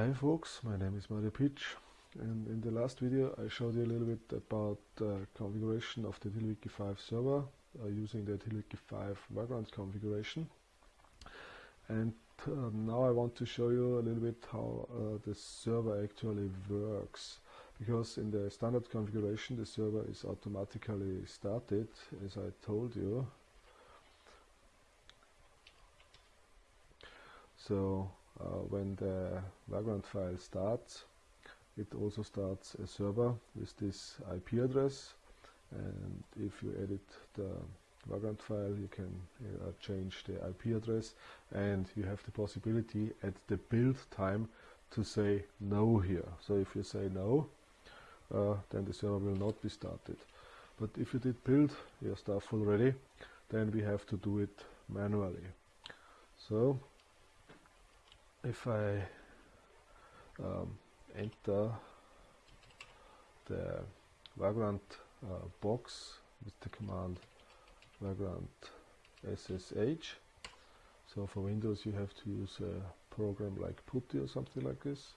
Hi folks, my name is Mario Pietsch and in the last video I showed you a little bit about configuration of the TiddlyWiki 5 server uh, using the TiddlyWiki 5 Vagrant configuration. And uh, now I want to show you a little bit how uh, the server actually works because in the standard configuration the server is automatically started as I told you. So uh, when the Vagrant file starts it also starts a server with this IP address. And if you edit the Vagrant file you can uh, change the IP address. And you have the possibility at the build time to say no here. So if you say no uh, then the server will not be started. But if you did build your stuff already then we have to do it manually. So if I um, enter the Vagrant uh, box with the command Vagrant SSH so for Windows you have to use a program like PuTTY or something like this.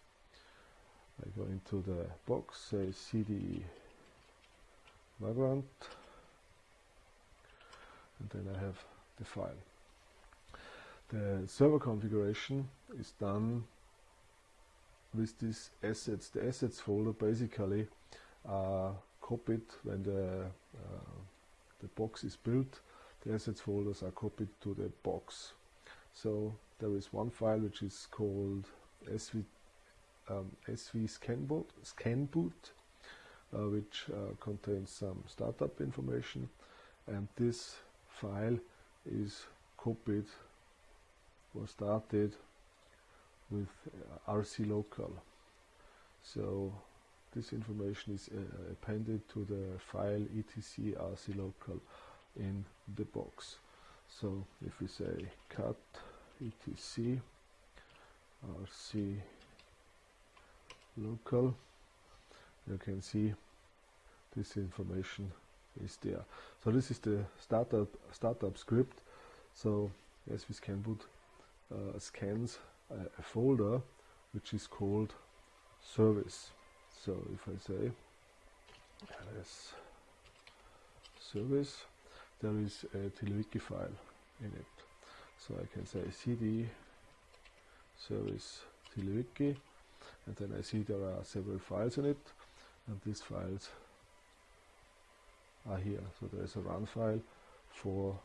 I go into the box say cd Vagrant and then I have the file the server configuration is done with these assets. The assets folder basically are copied when the, uh, the box is built. The assets folders are copied to the box. So there is one file which is called sv, um, sv scanboot, scanboot uh, which uh, contains some startup information and this file is copied was started with uh, RC local. So this information is uh, appended to the file etc RC local in the box. So if we say cat etc RC local, you can see this information is there. So this is the startup startup script. So svscanboot uh, scans a, a, folder which is called service. So if I say ls service, there is a TiddlyWiki file in it. So I can say cd service TiddlyWiki and then I see there are several files in it and these files are here. So there is a run file for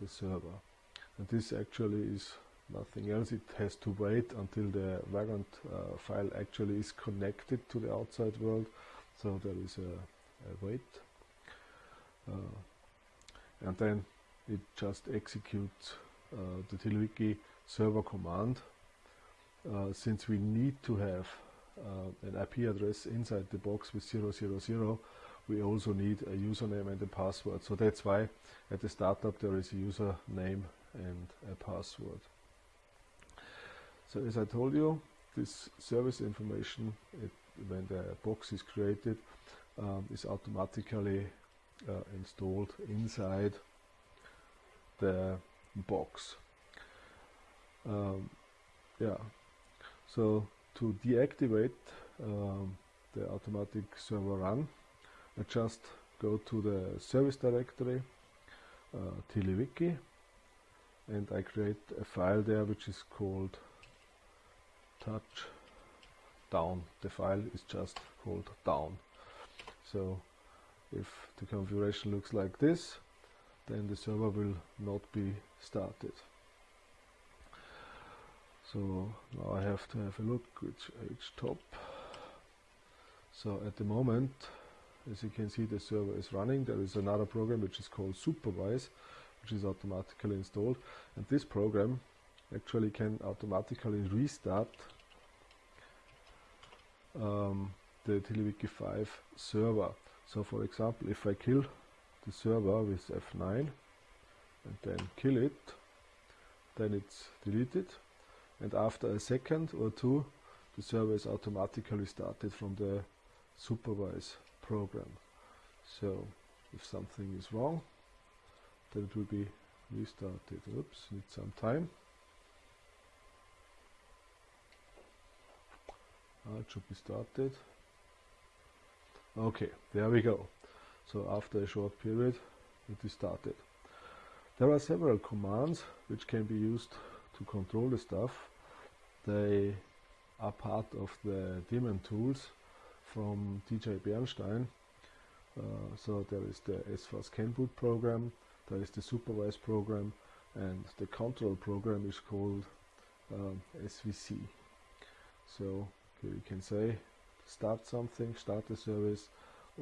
the server and this actually is nothing else. It has to wait until the Vagrant uh, file actually is connected to the outside world. So there is a, a wait. Uh, and then it just executes uh, the TiddlyWiki server command. Uh, since we need to have uh, an IP address inside the box with 000, we also need a username and a password. So that's why at the startup there is a username and a password. So as I told you, this service information, it, when the box is created, um, is automatically uh, installed inside the box. Um, yeah, so to deactivate um, the automatic server run, I just go to the service directory, uh, TiddlyWiki, and I create a file there which is called touch down. The file is just called down. So if the configuration looks like this then the server will not be started. So now I have to have a look which htop. So at the moment as you can see the server is running. There is another program which is called supervise which is automatically installed. And this program actually can automatically restart um, the TiddlyWiki 5 server. So for example, if I kill the server with F9 and then kill it, then it's deleted. And after a second or two, the server is automatically started from the supervise program. So if something is wrong, then it will be restarted. Oops, need some time. It should be started okay there we go. So after a short period it is started. There are several commands which can be used to control the stuff. They are part of the daemon tools from DJ Bernstein. Uh, so there is the svscanboot program there is the supervise program and the control program is called um, SVC so here you can say start something, start a service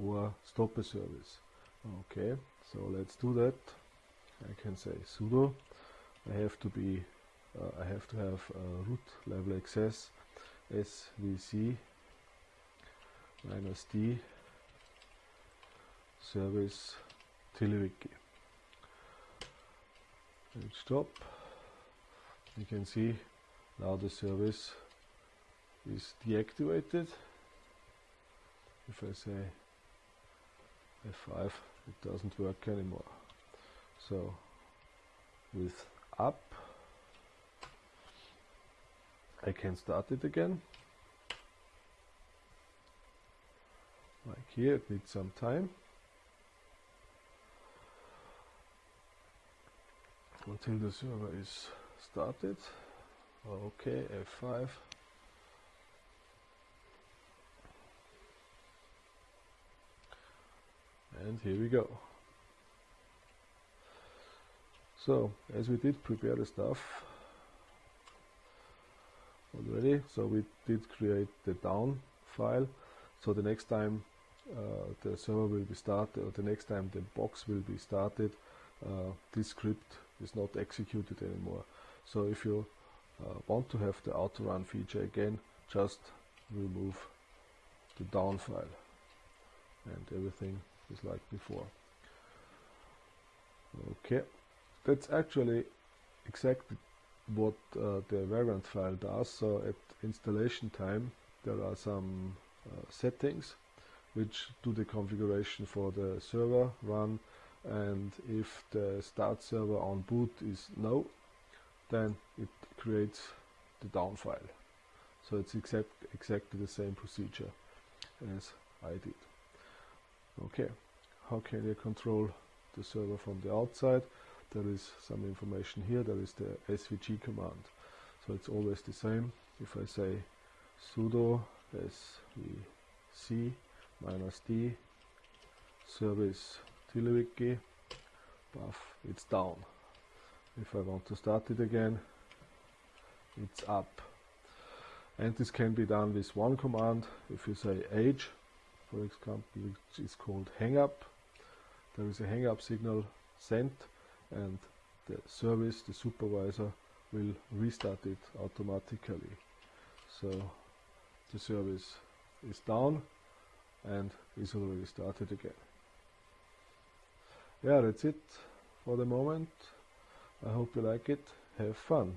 or stop a service. Okay, so let's do that. I can say sudo. I have to be, uh, I have to have root level access svc minus d service TiddlyWiki. And stop. You can see now the service is deactivated. If I say F5, it doesn't work anymore. So with up, I can start it again. Like here, it needs some time. Until the server is started. Okay, F5. And here we go. So as we did prepare the stuff already so we did create the down file. So the next time uh, the server will be started or the next time the box will be started uh, this script is not executed anymore. So if you uh, want to have the auto run feature again just remove the down file and everything just like before. Okay. That's actually exactly what uh, the Vagrant file does. So at installation time there are some uh, settings which do the configuration for the server run. And if the start server on boot is no then it creates the down file. So it's exact, exactly the same procedure as I did Okay, how can you control the server from the outside? There is some information here, there is the svc command. So it's always the same. If I say sudo svc minus d service TiddlyWiki buff, it's down. If I want to start it again, it's up. And this can be done with one command. If you say age for example, which is called hang up. There is a hang up signal sent and the service, the supervisor, will restart it automatically. So the service is down and is already started again. Yeah, that's it for the moment. I hope you like it. Have fun.